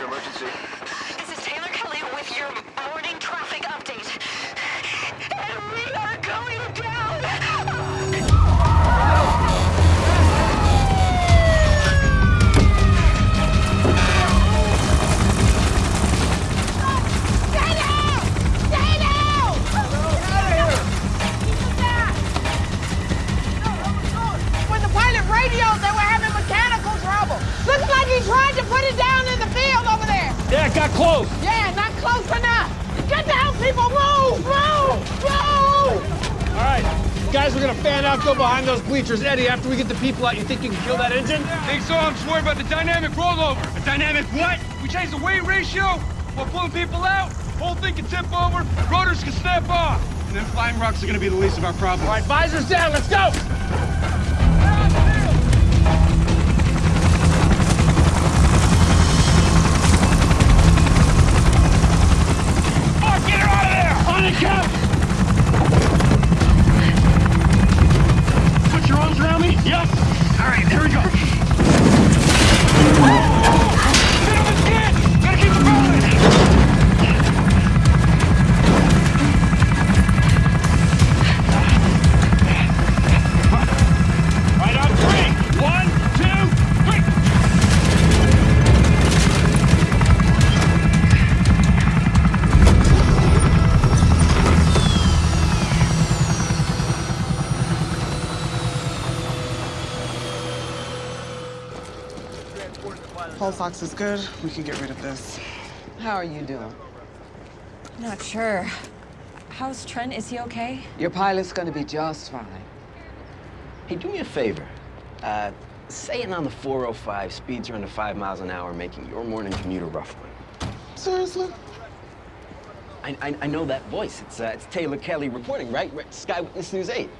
your emergency? This is Taylor Kelly with your morning traffic update. And we are going down! Stay down! Got close. Yeah, not close enough. Get down, people! Move! Move! Move! All right, guys, we're gonna fan out, go behind those bleachers. Eddie, after we get the people out, you think you can kill that engine? Think so? I'm just worried about the dynamic rollover. A dynamic what? We change the weight ratio while pulling people out. Whole thing can tip over, rotors can snap off. And then flying rocks are gonna be the least of our problems. All right, visors down, let's go! Cap! Pulse ox is good. We can get rid of this. How are you doing? Not sure. How's Trent? Is he okay? Your pilot's gonna be just fine. Hey, do me a favor. Uh, saying on the 405 speeds are under five miles an hour, making your morning commute a rough one. Seriously? I, I, I know that voice. It's, uh, it's Taylor Kelly reporting, right? right? Sky Witness News 8.